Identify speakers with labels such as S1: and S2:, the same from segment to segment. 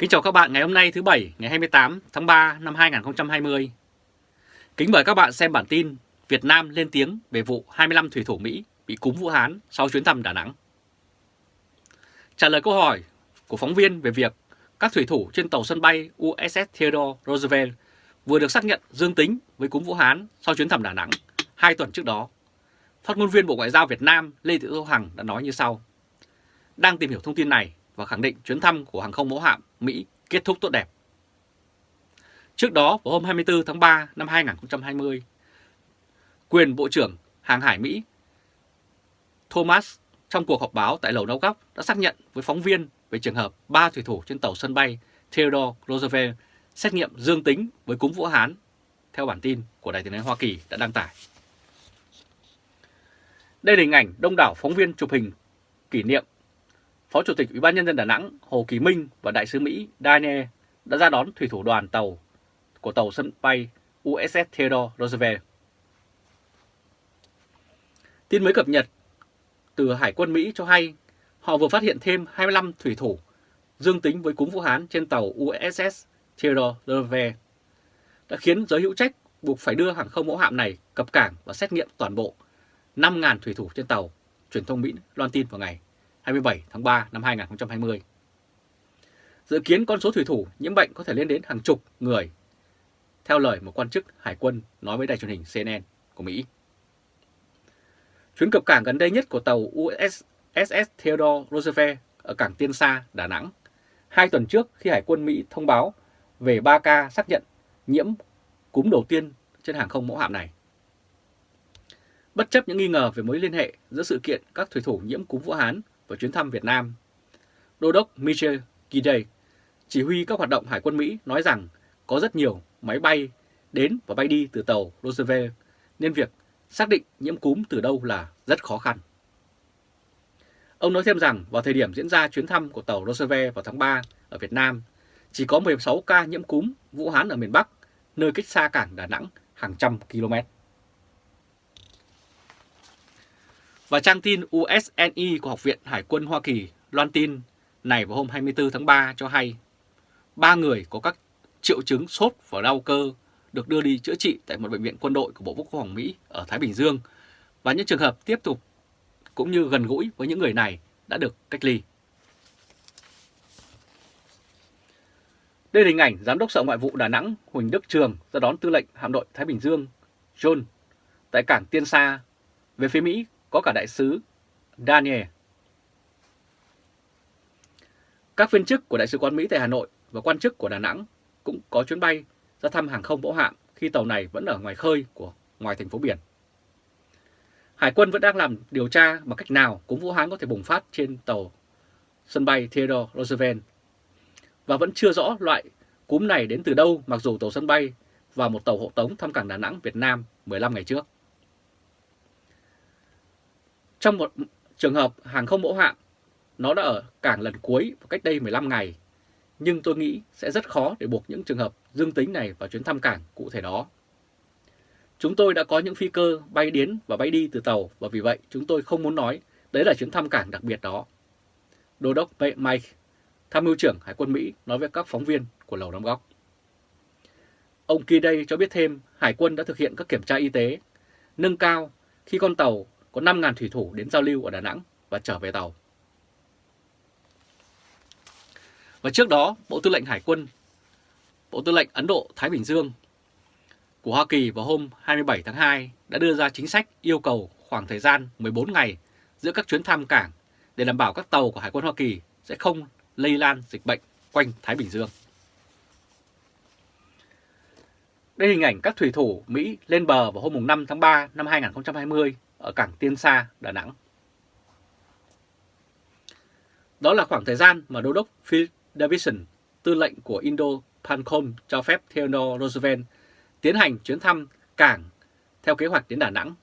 S1: Kính chào các bạn ngày hôm nay thứ Bảy, ngày 28 tháng 3 năm 2020. Kính mời các bạn xem bản tin Việt Nam lên tiếng về vụ 25 thủy thủ Mỹ bị cúm Vũ Hán sau chuyến thăm Đà Nẵng. Trả lời câu hỏi của phóng viên về việc các thủy thủ trên tàu sân bay USS Theodore Roosevelt vừa được xác nhận dương tính với cúm Vũ Hán sau chuyến thăm Đà Nẵng hai tuần trước đó. Phát ngôn viên Bộ Ngoại giao Việt Nam Lê Thị Thu Hằng đã nói như sau. Đang tìm hiểu thông tin này và khẳng định chuyến thăm của hàng không mẫu hạm Mỹ kết thúc tốt đẹp. Trước đó, vào hôm 24 tháng 3 năm 2020, quyền Bộ trưởng Hàng hải Mỹ Thomas trong cuộc họp báo tại Lầu Nâu Góc đã xác nhận với phóng viên về trường hợp ba thủy thủ trên tàu sân bay Theodore Roosevelt xét nghiệm dương tính với cúm Vũ Hán, theo bản tin của Đài tiếng nói Hoa Kỳ đã đăng tải. Đây là hình ảnh đông đảo phóng viên chụp hình kỷ niệm Phó Chủ tịch Ủy ban nhân dân Đà Nẵng Hồ Kỳ Minh và Đại sứ Mỹ Daniel đã ra đón thủy thủ đoàn tàu của tàu sân bay USS Theodore Roosevelt. Tin mới cập nhật từ Hải quân Mỹ cho hay họ vừa phát hiện thêm 25 thủy thủ dương tính với cúm Vũ Hán trên tàu USS Theodore Roosevelt đã khiến giới hữu trách buộc phải đưa hàng không mẫu hạm này cập cảng và xét nghiệm toàn bộ 5.000 thủy thủ trên tàu, truyền thông Mỹ loan tin vào ngày 27 tháng 3 năm 2020. Dự kiến con số thủy thủ nhiễm bệnh có thể lên đến hàng chục người, theo lời một quan chức hải quân nói với đài truyền hình CNN của Mỹ. Chuyến cập cảng gần đây nhất của tàu USS Theodore Roosevelt ở cảng Tiên Sa, Đà Nẵng, hai tuần trước khi Hải quân Mỹ thông báo về 3 ca xác nhận nhiễm cúm đầu tiên trên hàng không mẫu hạm này. Bất chấp những nghi ngờ về mối liên hệ giữa sự kiện các thủy thủ nhiễm cúm Vũ Hán và chuyến thăm Việt Nam, Đô đốc Michel Gidey, chỉ huy các hoạt động Hải quân Mỹ nói rằng có rất nhiều máy bay đến và bay đi từ tàu Roosevelt nên việc xác định nhiễm cúm từ đâu là rất khó khăn. Ông nói thêm rằng vào thời điểm diễn ra chuyến thăm của tàu Roosevelt vào tháng 3 ở Việt Nam, chỉ có 16 ca nhiễm cúm Vũ Hán ở miền Bắc, nơi cách xa cảng Đà Nẵng hàng trăm km. Và trang tin USNI của Học viện Hải quân Hoa Kỳ loan tin này vào hôm 24 tháng 3 cho hay, ba người có các triệu chứng sốt và đau cơ được đưa đi chữa trị tại một bệnh viện quân đội của Bộ Quốc phòng Mỹ ở Thái Bình Dương và những trường hợp tiếp tục cũng như gần gũi với những người này đã được cách ly. Đây là hình ảnh Giám đốc Sở Ngoại vụ Đà Nẵng Huỳnh Đức Trường ra đón tư lệnh hạm đội Thái Bình Dương John tại cảng Tiên Sa. Về phía Mỹ có cả đại sứ Daniel. Các viên chức của Đại sứ quán Mỹ tại Hà Nội và quan chức của Đà Nẵng cũng có chuyến bay ra thăm hàng không mẫu hạm khi tàu này vẫn ở ngoài khơi của, ngoài thành phố biển. Hải quân vẫn đang làm điều tra bằng cách nào cúm Vũ Hán có thể bùng phát trên tàu sân bay Theodore Roosevelt và vẫn chưa rõ loại cúm này đến từ đâu, mặc dù tàu sân bay và một tàu hộ tống thăm cảng Đà Nẵng, Việt Nam 15 ngày trước. Trong một trường hợp hàng không mẫu hạm, nó đã ở cảng lần cuối vào cách đây 15 ngày, nhưng tôi nghĩ sẽ rất khó để buộc những trường hợp dương tính này vào chuyến thăm cảng cụ thể đó. Chúng tôi đã có những phi cơ bay đến và bay đi từ tàu và vì vậy chúng tôi không muốn nói đấy là chuyến thăm cảng đặc biệt đó. Đô đốc Mike, tham mưu trưởng Hải quân Mỹ nói với các phóng viên của Lầu Năm Góc. Ông Kidey cho biết thêm Hải quân đã thực hiện các kiểm tra y tế, nâng cao khi con tàu có 5.000 thủy thủ đến giao lưu ở Đà Nẵng và trở về tàu. Và trước đó, Bộ Tư lệnh Hải quân, Bộ Tư lệnh Ấn Độ Thái Bình Dương của Hoa Kỳ vào hôm 27 tháng 2 đã đưa ra chính sách yêu cầu khoảng thời gian 14 ngày giữa các chuyến thăm cảng để đảm bảo các tàu của Hải quân Hoa Kỳ sẽ không lây lan dịch bệnh quanh Thái Bình Dương. Đây hình ảnh các thủy thủ Mỹ lên bờ vào hôm 5 tháng 3 năm 2020 ở cảng Tiên Sa, Đà Nẵng. Đó là khoảng thời gian mà Đô đốc Phil Davidson, tư lệnh của Indo-Pancom cho phép Theodore Roosevelt tiến hành chuyến thăm cảng theo kế hoạch đến Đà Nẵng.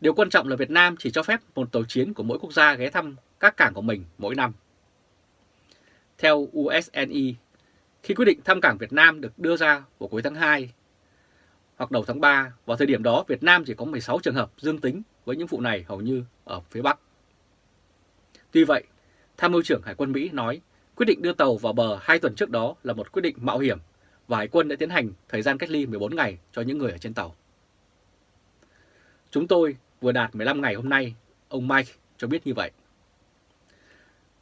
S1: Điều quan trọng là Việt Nam chỉ cho phép một tàu chiến của mỗi quốc gia ghé thăm các cảng của mình mỗi năm. Theo USNI, khi quyết định thăm cảng Việt Nam được đưa ra vào cuối tháng 2 hoặc đầu tháng 3, vào thời điểm đó Việt Nam chỉ có 16 trường hợp dương tính với những vụ này hầu như ở phía Bắc. Tuy vậy, Tham mưu trưởng Hải quân Mỹ nói Quyết định đưa tàu vào bờ hai tuần trước đó là một quyết định mạo hiểm và Hải quân đã tiến hành thời gian cách ly 14 ngày cho những người ở trên tàu. Chúng tôi vừa đạt 15 ngày hôm nay, ông Mike cho biết như vậy.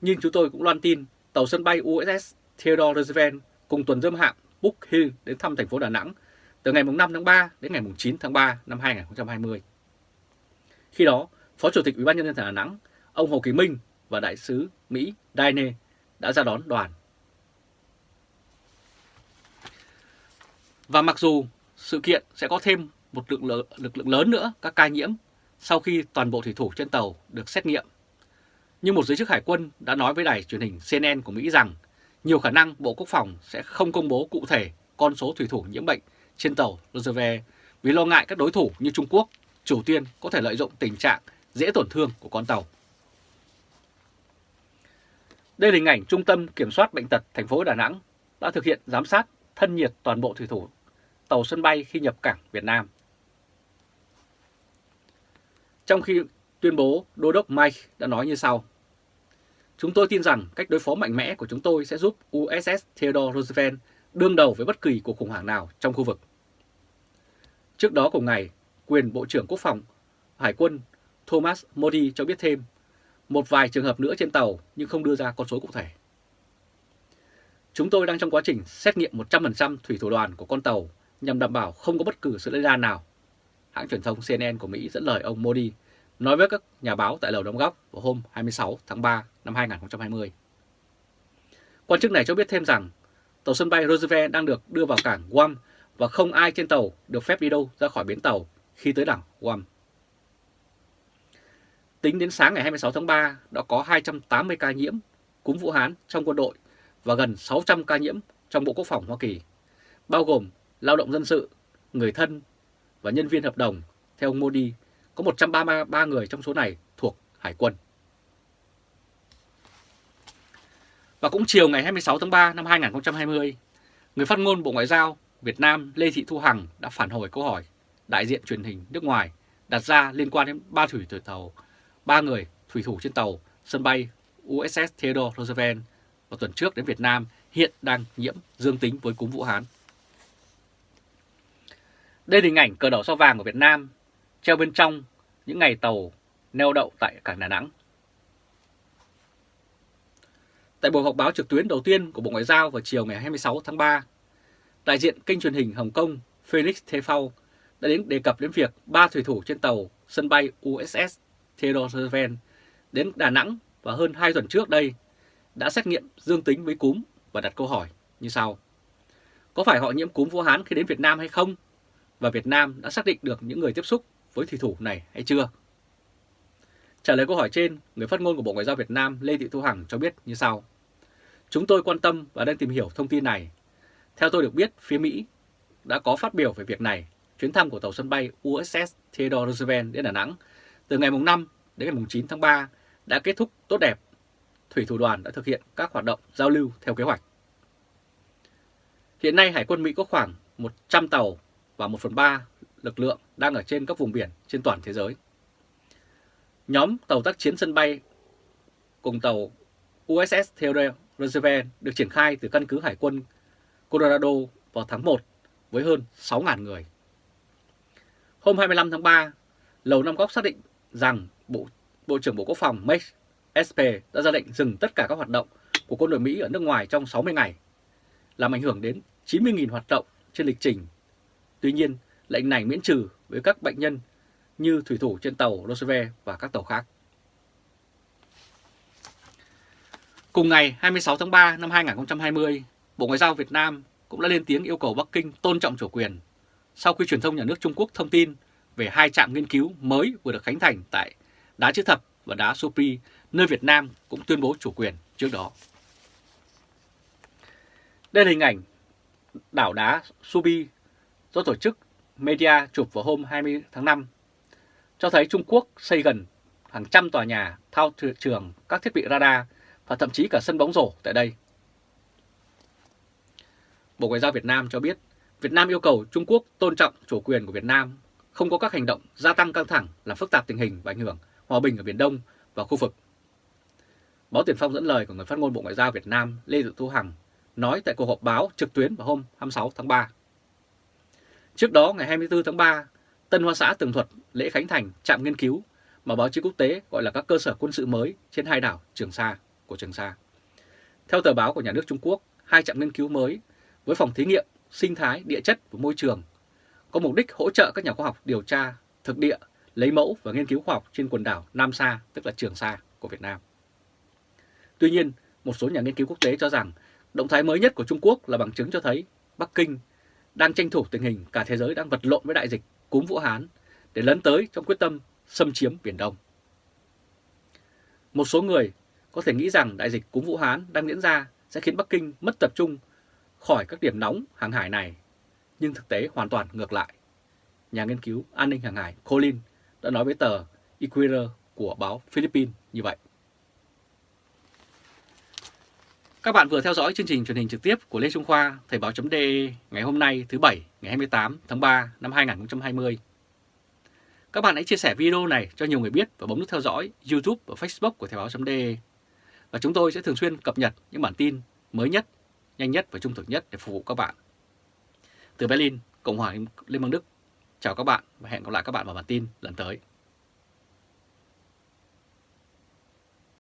S1: Nhưng chúng tôi cũng loan tin tàu sân bay USS Theodore Roosevelt cùng tuần dâm hạm Book Hill đến thăm thành phố Đà Nẵng từ ngày 5 tháng 3 đến ngày 9 tháng 3 năm 2020. Khi đó, Phó Chủ tịch Ủy ban nhân dân Đà Nẵng, ông Hồ Kỳ Minh và đại sứ Mỹ Daine đã ra đón đoàn. Và mặc dù sự kiện sẽ có thêm một lực lượng, lực lượng lớn nữa các ca nhiễm sau khi toàn bộ thủy thủ trên tàu được xét nghiệm, nhưng một giới chức hải quân đã nói với đài truyền hình CNN của Mỹ rằng nhiều khả năng Bộ Quốc phòng sẽ không công bố cụ thể con số thủy thủ nhiễm bệnh trên tàu Roosevelt vì lo ngại các đối thủ như Trung Quốc, Triều Tiên có thể lợi dụng tình trạng dễ tổn thương của con tàu. Đây là hình ảnh Trung tâm Kiểm soát Bệnh tật thành phố Đà Nẵng đã thực hiện giám sát thân nhiệt toàn bộ thủy thủ tàu sân bay khi nhập cảng Việt Nam. Trong khi tuyên bố, Đô đốc Mike đã nói như sau. Chúng tôi tin rằng cách đối phó mạnh mẽ của chúng tôi sẽ giúp USS Theodore Roosevelt đương đầu với bất kỳ cuộc khủng hoảng nào trong khu vực. Trước đó cùng ngày, quyền Bộ trưởng Quốc phòng Hải quân Thomas Modi cho biết thêm một vài trường hợp nữa trên tàu nhưng không đưa ra con số cụ thể. Chúng tôi đang trong quá trình xét nghiệm 100% thủy thủ đoàn của con tàu nhằm đảm bảo không có bất cứ sự lây lan nào. Hãng truyền thông CNN của Mỹ dẫn lời ông Modi nói với các nhà báo tại Lầu Đóng Góc vào hôm 26 tháng 3 năm 2020. Quan chức này cho biết thêm rằng tàu sân bay Roosevelt đang được đưa vào cảng Guam và không ai trên tàu được phép đi đâu ra khỏi bến tàu khi tới đảo Guam. Tính đến sáng ngày 26 tháng 3 đã có 280 ca nhiễm cúm Vũ Hán trong quân đội và gần 600 ca nhiễm trong Bộ Quốc phòng Hoa Kỳ, bao gồm lao động dân sự, người thân và nhân viên hợp đồng. Theo ông Modi, có 133 người trong số này thuộc Hải quân. Và cũng chiều ngày 26 tháng 3 năm 2020, người phát ngôn Bộ Ngoại giao Việt Nam Lê Thị Thu Hằng đã phản hồi câu hỏi đại diện truyền hình nước ngoài đặt ra liên quan đến ba thủy thủ tàu, ba người thủy thủ trên tàu sân bay USS Theodore Roosevelt vào tuần trước đến Việt Nam hiện đang nhiễm dương tính với cúm Vũ Hán. Đây là hình ảnh cờ đỏ sao vàng của Việt Nam treo bên trong những ngày tàu neo đậu tại cảng Đà Nẵng. Tại buổi họp báo trực tuyến đầu tiên của Bộ Ngoại giao vào chiều ngày 26 tháng 3, đại diện kênh truyền hình Hồng Kông Felix Tefau đã đến đề cập đến việc ba thủy thủ trên tàu sân bay USS Theodore Roosevelt đến Đà Nẵng và hơn 2 tuần trước đây đã xét nghiệm dương tính với cúm và đặt câu hỏi như sau. Có phải họ nhiễm cúm Vũ Hán khi đến Việt Nam hay không? Và Việt Nam đã xác định được những người tiếp xúc với thủy thủ này hay chưa? Trả lời câu hỏi trên, người phát ngôn của Bộ Ngoại giao Việt Nam Lê Thị Thu Hằng cho biết như sau. Chúng tôi quan tâm và đang tìm hiểu thông tin này. Theo tôi được biết, phía Mỹ đã có phát biểu về việc này. Chuyến thăm của tàu sân bay USS Theodore Roosevelt đến Đà Nẵng từ ngày 5 đến ngày 9 tháng 3 đã kết thúc tốt đẹp. Thủy thủ đoàn đã thực hiện các hoạt động giao lưu theo kế hoạch. Hiện nay Hải quân Mỹ có khoảng 100 tàu và 1 phần 3 lực lượng đang ở trên các vùng biển trên toàn thế giới. Nhóm tàu tác chiến sân bay cùng tàu USS Theodore Roosevelt được triển khai từ căn cứ Hải quân Colorado vào tháng 1 với hơn 6.000 người. Hôm 25 tháng 3, Lầu Năm Góc xác định rằng Bộ, Bộ trưởng Bộ Quốc phòng Mike SP đã ra lệnh dừng tất cả các hoạt động của quân đội Mỹ ở nước ngoài trong 60 ngày, làm ảnh hưởng đến 90.000 hoạt động trên lịch trình. Tuy nhiên, lệnh này miễn trừ với các bệnh nhân như thủy thủ trên tàu Roosevelt và các tàu khác. Cùng ngày 26 tháng 3 năm 2020, Bộ Ngoại giao Việt Nam cũng đã lên tiếng yêu cầu Bắc Kinh tôn trọng chủ quyền sau khi truyền thông nhà nước Trung Quốc thông tin về hai trạm nghiên cứu mới vừa được khánh thành tại Đá Chữ Thập và Đá Supri, nơi Việt Nam cũng tuyên bố chủ quyền trước đó. Đây là hình ảnh đảo đá Subi do tổ chức Media chụp vào hôm 20 tháng 5, cho thấy Trung Quốc xây gần hàng trăm tòa nhà thao trường các thiết bị radar và thậm chí cả sân bóng rổ tại đây. Bộ Ngoại giao Việt Nam cho biết Việt Nam yêu cầu Trung Quốc tôn trọng chủ quyền của Việt Nam, không có các hành động gia tăng căng thẳng làm phức tạp tình hình và ảnh hưởng hòa bình ở Biển Đông và khu vực. Báo Tiền Phong dẫn lời của người phát ngôn Bộ Ngoại giao Việt Nam Lê Thị Thu Hằng nói tại cuộc họp báo trực tuyến vào hôm 26 tháng 3. Trước đó, ngày 24 tháng 3, Tân Hoa Xã tường thuật lễ khánh thành trạm nghiên cứu mà báo chí quốc tế gọi là các cơ sở quân sự mới trên hai đảo Trường Sa của Trường Sa. Theo tờ báo của nhà nước Trung Quốc, hai trạm nghiên cứu mới với phòng thí nghiệm, sinh thái, địa chất và môi trường có mục đích hỗ trợ các nhà khoa học điều tra thực địa, lấy mẫu và nghiên cứu khoa học trên quần đảo Nam Sa, tức là Trường Sa của Việt Nam. Tuy nhiên, một số nhà nghiên cứu quốc tế cho rằng động thái mới nhất của Trung Quốc là bằng chứng cho thấy Bắc Kinh đang tranh thủ tình hình cả thế giới đang vật lộn với đại dịch cúm Vũ Hán để lấn tới trong quyết tâm xâm chiếm Biển Đông. Một số người có thể nghĩ rằng đại dịch cúm Vũ Hán đang diễn ra sẽ khiến Bắc Kinh mất tập trung khỏi các điểm nóng hàng hải này, nhưng thực tế hoàn toàn ngược lại. Nhà nghiên cứu an ninh hàng hải Colin đã nói với tờ Equator của báo Philippines như vậy. Các bạn vừa theo dõi chương trình truyền hình trực tiếp của Lê Trung Khoa, Thời báo.de ngày hôm nay thứ Bảy ngày 28 tháng 3 năm 2020. Các bạn hãy chia sẻ video này cho nhiều người biết và bấm nút theo dõi YouTube và Facebook của Thời báo.de. Và chúng tôi sẽ thường xuyên cập nhật những bản tin mới nhất, nhanh nhất và trung thực nhất để phục vụ các bạn. Từ Berlin, Cộng hòa Liên bang Đức, chào các bạn và hẹn gặp lại các bạn vào bản tin lần tới.